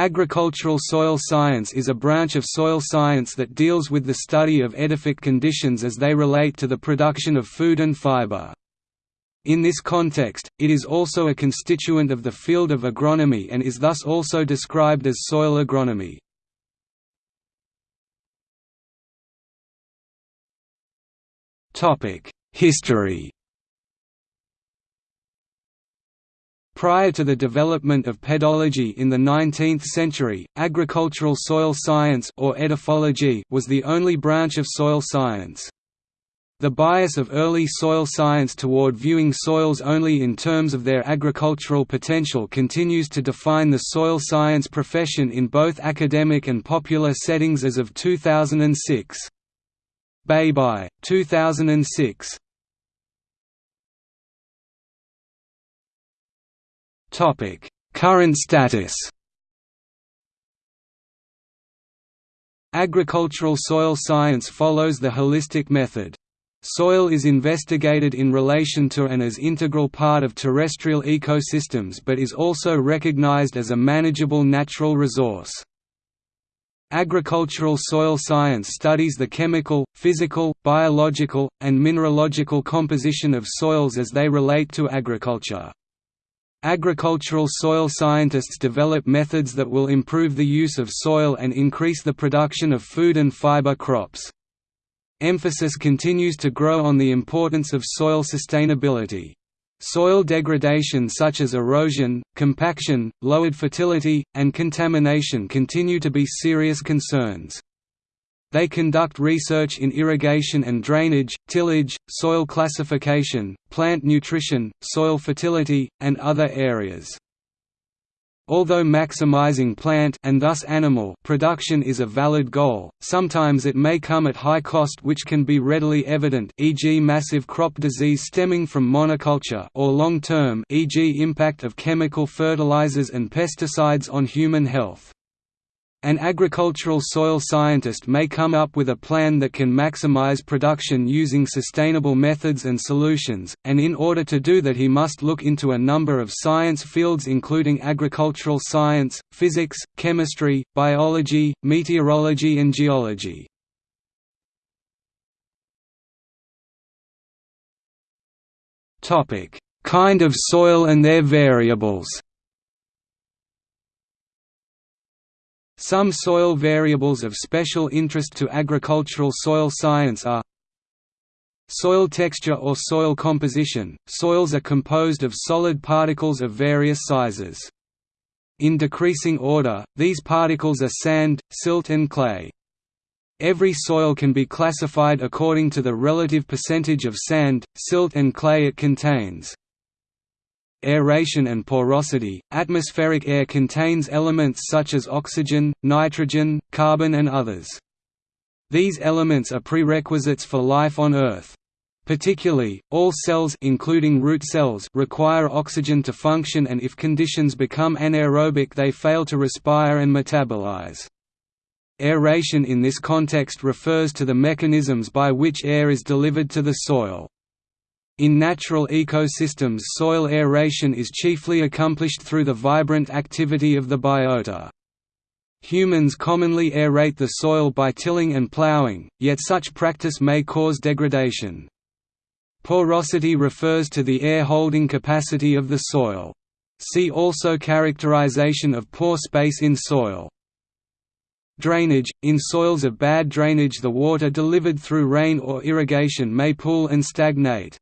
Agricultural soil science is a branch of soil science that deals with the study of edaphic conditions as they relate to the production of food and fiber. In this context, it is also a constituent of the field of agronomy and is thus also described as soil agronomy. History Prior to the development of pedology in the 19th century, agricultural soil science or edaphology was the only branch of soil science. The bias of early soil science toward viewing soils only in terms of their agricultural potential continues to define the soil science profession in both academic and popular settings as of 2006. Bay 2006 Current status. Agricultural soil science follows the holistic method. Soil is investigated in relation to and as integral part of terrestrial ecosystems but is also recognized as a manageable natural resource. Agricultural soil science studies the chemical, physical, biological, and mineralogical composition of soils as they relate to agriculture. Agricultural soil scientists develop methods that will improve the use of soil and increase the production of food and fiber crops. Emphasis continues to grow on the importance of soil sustainability. Soil degradation such as erosion, compaction, lowered fertility, and contamination continue to be serious concerns. They conduct research in irrigation and drainage, tillage, soil classification, plant nutrition, soil fertility, and other areas. Although maximizing plant and thus animal production is a valid goal, sometimes it may come at high cost which can be readily evident e.g. massive crop disease stemming from monoculture or long-term e.g. impact of chemical fertilizers and pesticides on human health. An agricultural soil scientist may come up with a plan that can maximize production using sustainable methods and solutions, and in order to do that he must look into a number of science fields including agricultural science, physics, chemistry, biology, meteorology and geology. Kind of soil and their variables Some soil variables of special interest to agricultural soil science are Soil texture or soil composition – Soils are composed of solid particles of various sizes. In decreasing order, these particles are sand, silt and clay. Every soil can be classified according to the relative percentage of sand, silt and clay it contains aeration and porosity. Atmospheric air contains elements such as oxygen, nitrogen, carbon and others. These elements are prerequisites for life on Earth. Particularly, all cells including root cells require oxygen to function and if conditions become anaerobic they fail to respire and metabolize. Aeration in this context refers to the mechanisms by which air is delivered to the soil. In natural ecosystems soil aeration is chiefly accomplished through the vibrant activity of the biota. Humans commonly aerate the soil by tilling and ploughing, yet such practice may cause degradation. Porosity refers to the air-holding capacity of the soil. See also Characterization of pore space in soil. Drainage – In soils of bad drainage the water delivered through rain or irrigation may pool and stagnate.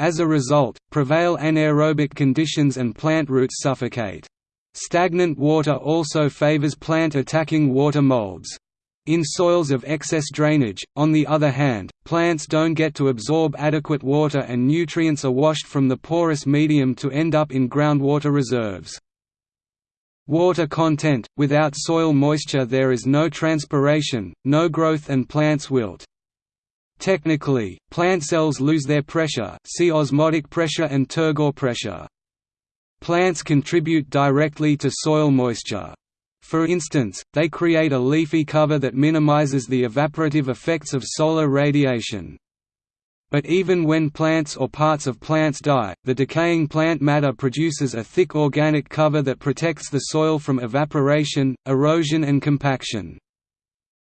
As a result, prevail anaerobic conditions and plant roots suffocate. Stagnant water also favors plant attacking water molds. In soils of excess drainage, on the other hand, plants don't get to absorb adequate water and nutrients are washed from the porous medium to end up in groundwater reserves. Water content – Without soil moisture there is no transpiration, no growth and plants wilt. Technically, plant cells lose their pressure see osmotic pressure and turgor pressure. Plants contribute directly to soil moisture. For instance, they create a leafy cover that minimizes the evaporative effects of solar radiation. But even when plants or parts of plants die, the decaying plant matter produces a thick organic cover that protects the soil from evaporation, erosion and compaction.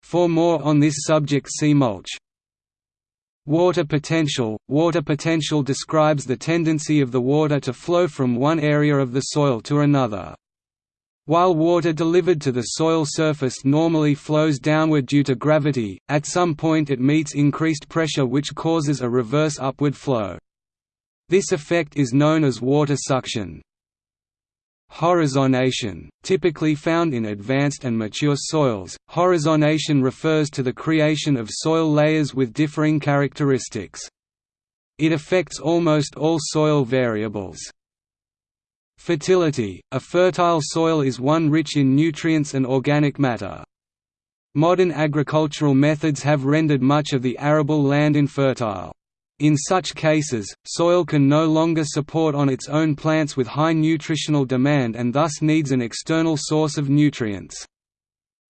For more on this subject see mulch. Water potential – Water potential describes the tendency of the water to flow from one area of the soil to another. While water delivered to the soil surface normally flows downward due to gravity, at some point it meets increased pressure which causes a reverse upward flow. This effect is known as water suction. Horizonation, typically found in advanced and mature soils, horizonation refers to the creation of soil layers with differing characteristics. It affects almost all soil variables. Fertility – A fertile soil is one rich in nutrients and organic matter. Modern agricultural methods have rendered much of the arable land infertile. In such cases, soil can no longer support on its own plants with high nutritional demand and thus needs an external source of nutrients.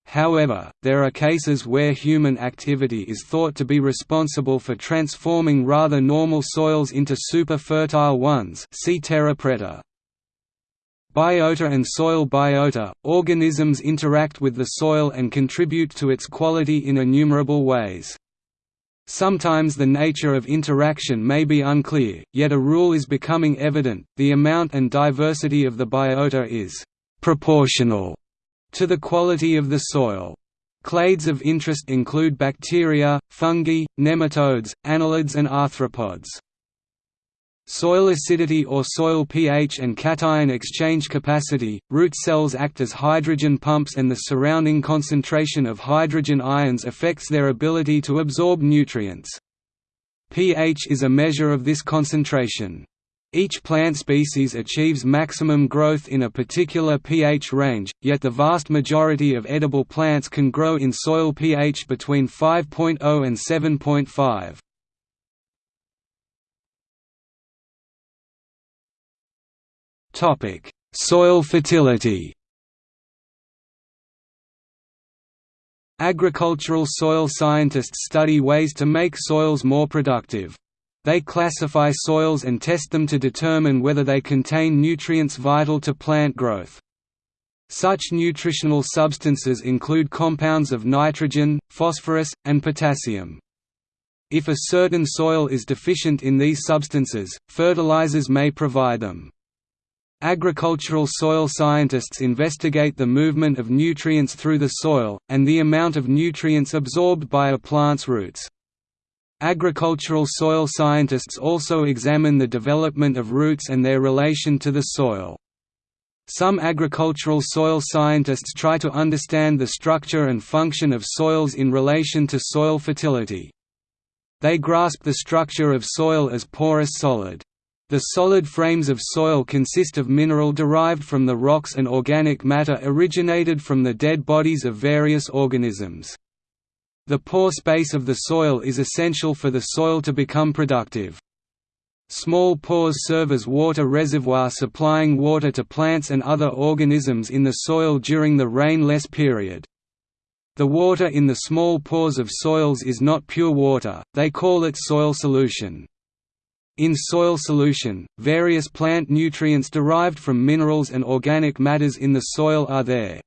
However, there are cases where human activity is thought to be responsible for transforming rather normal soils into super fertile ones see terra preta. Biota and soil biota – Organisms interact with the soil and contribute to its quality in innumerable ways. Sometimes the nature of interaction may be unclear, yet a rule is becoming evident, the amount and diversity of the biota is «proportional» to the quality of the soil. Clades of interest include bacteria, fungi, nematodes, annelids and arthropods. Soil acidity or soil pH and cation exchange capacity – Root cells act as hydrogen pumps and the surrounding concentration of hydrogen ions affects their ability to absorb nutrients. pH is a measure of this concentration. Each plant species achieves maximum growth in a particular pH range, yet the vast majority of edible plants can grow in soil pH between 5.0 and 7.5. Topic: Soil fertility. Agricultural soil scientists study ways to make soils more productive. They classify soils and test them to determine whether they contain nutrients vital to plant growth. Such nutritional substances include compounds of nitrogen, phosphorus, and potassium. If a certain soil is deficient in these substances, fertilizers may provide them. Agricultural soil scientists investigate the movement of nutrients through the soil, and the amount of nutrients absorbed by a plant's roots. Agricultural soil scientists also examine the development of roots and their relation to the soil. Some agricultural soil scientists try to understand the structure and function of soils in relation to soil fertility. They grasp the structure of soil as porous solid. The solid frames of soil consist of mineral derived from the rocks and organic matter originated from the dead bodies of various organisms. The pore space of the soil is essential for the soil to become productive. Small pores serve as water reservoir supplying water to plants and other organisms in the soil during the rainless period. The water in the small pores of soils is not pure water, they call it soil solution. In soil solution, various plant nutrients derived from minerals and organic matters in the soil are there.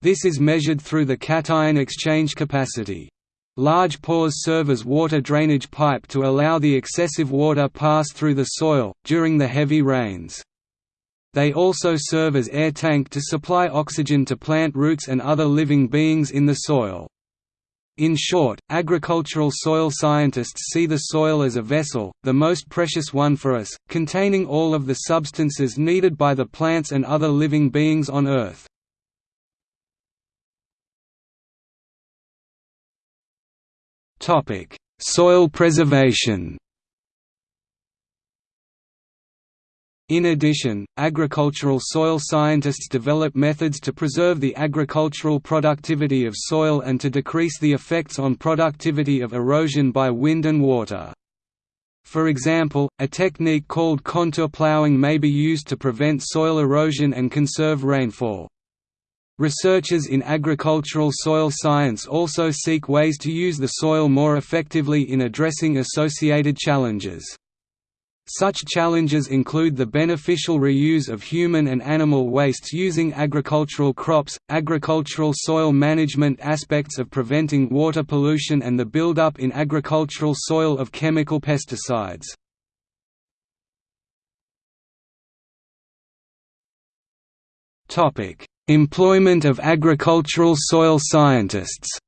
This is measured through the cation exchange capacity. Large pores serve as water drainage pipe to allow the excessive water pass through the soil, during the heavy rains. They also serve as air tank to supply oxygen to plant roots and other living beings in the soil. In short, agricultural soil scientists see the soil as a vessel, the most precious one for us, containing all of the substances needed by the plants and other living beings on Earth. Soil preservation In addition, agricultural soil scientists develop methods to preserve the agricultural productivity of soil and to decrease the effects on productivity of erosion by wind and water. For example, a technique called contour plowing may be used to prevent soil erosion and conserve rainfall. Researchers in agricultural soil science also seek ways to use the soil more effectively in addressing associated challenges. Such challenges include the beneficial reuse of human and animal wastes using agricultural crops, agricultural soil management aspects of preventing water pollution and the buildup in agricultural soil of chemical pesticides. Employment of agricultural soil scientists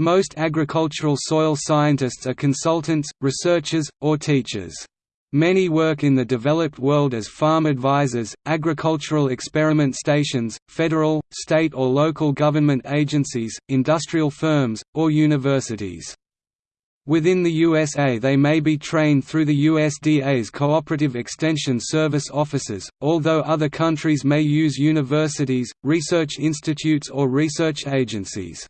Most agricultural soil scientists are consultants, researchers, or teachers. Many work in the developed world as farm advisors, agricultural experiment stations, federal, state or local government agencies, industrial firms, or universities. Within the USA they may be trained through the USDA's Cooperative Extension Service offices, although other countries may use universities, research institutes or research agencies.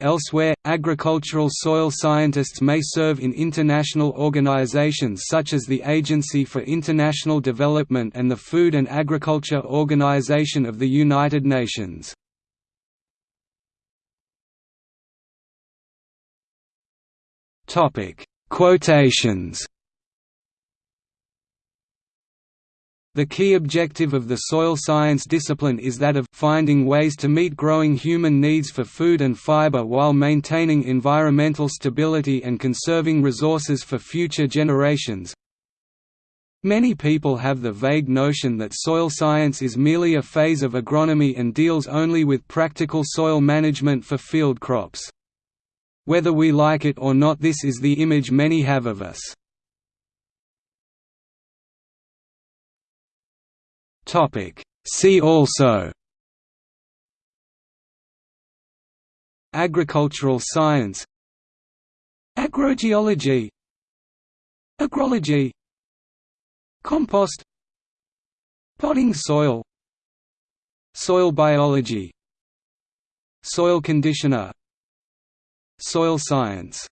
Elsewhere, agricultural soil scientists may serve in international organizations such as the Agency for International Development and the Food and Agriculture Organization of the United Nations. Quotations The key objective of the soil science discipline is that of finding ways to meet growing human needs for food and fiber while maintaining environmental stability and conserving resources for future generations. Many people have the vague notion that soil science is merely a phase of agronomy and deals only with practical soil management for field crops. Whether we like it or not this is the image many have of us. See also Agricultural science Agrogeology Agrology Compost Potting soil Soil biology Soil conditioner Soil science